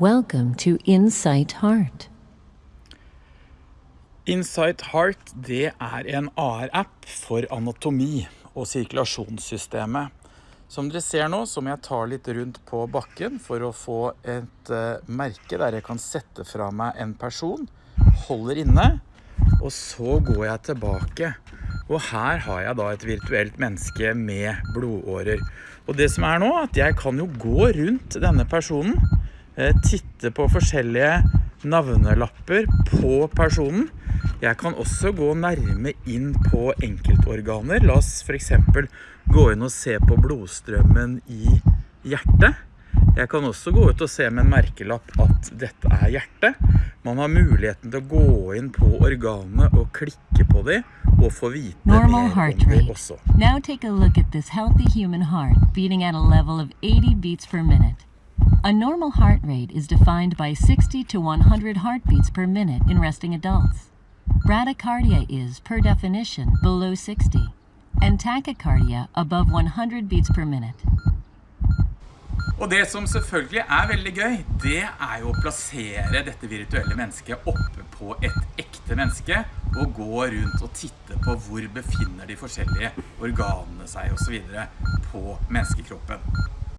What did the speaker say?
Welcome to Insight Heart. Insight Heart det er en AR-app for anatomi og sirkulasjonssystemet. Som dere ser nå, så må jeg ta litt rundt på bakken for å få et uh, merke der jeg kan sette fra meg en person, holder inne, og så går jeg tilbake. Og her har jeg da et virtuelt menneske med blodårer. Og det som er nå, at jeg kan jo gå rundt denne personen, titte på forskjellige navnelapper på personen. Jeg kan også gå nærme inn på enkeltorganer. La oss for eksempel gå inn og se på blodstrømmen i hjertet. Jeg kan også gå ut og se med en merkelapp at dette er hjertet. Man har muligheten til å gå inn på organene og klikke på dem og få vite Normal mer heart om dem også. Now take a look at this healthy human heart beating at a level of 80 beats per minute. A normal heart rate is defined by 60 to 100 heartbeats per minute in resting adults. Bradycardia is, per definition, below 60, and tachycardia above 100 beats per minute. Og det som selvfølgelig er veldig gøy, det er jo å plassere dette virtuelle mennesket oppe på et ekte menneske og gå rundt og titte på hvor befinner de forskjellige organene seg og så videre på menneskekroppen.